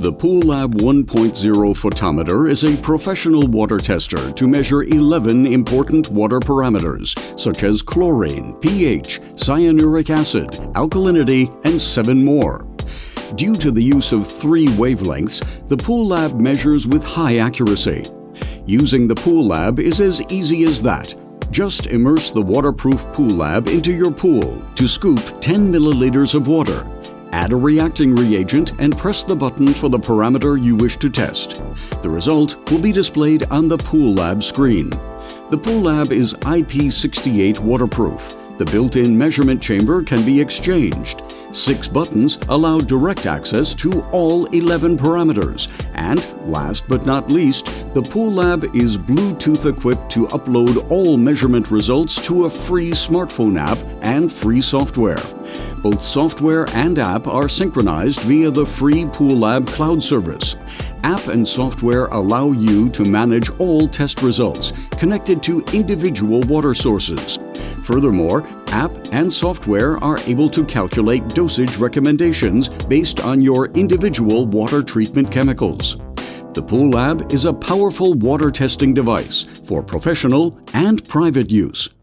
The Pool Lab 1.0 photometer is a professional water tester to measure 11 important water parameters, such as chlorine, pH, cyanuric acid, alkalinity, and seven more. Due to the use of three wavelengths, the Pool Lab measures with high accuracy. Using the Pool Lab is as easy as that. Just immerse the waterproof Pool Lab into your pool to scoop 10 milliliters of water Add a reacting reagent and press the button for the parameter you wish to test. The result will be displayed on the Pool Lab screen. The Pool Lab is IP68 waterproof. The built-in measurement chamber can be exchanged. Six buttons allow direct access to all 11 parameters. And last but not least, the Pool Lab is Bluetooth equipped to upload all measurement results to a free smartphone app and free software. Both software and app are synchronized via the free PoolLab cloud service. App and software allow you to manage all test results connected to individual water sources. Furthermore, app and software are able to calculate dosage recommendations based on your individual water treatment chemicals. The PoolLab is a powerful water testing device for professional and private use.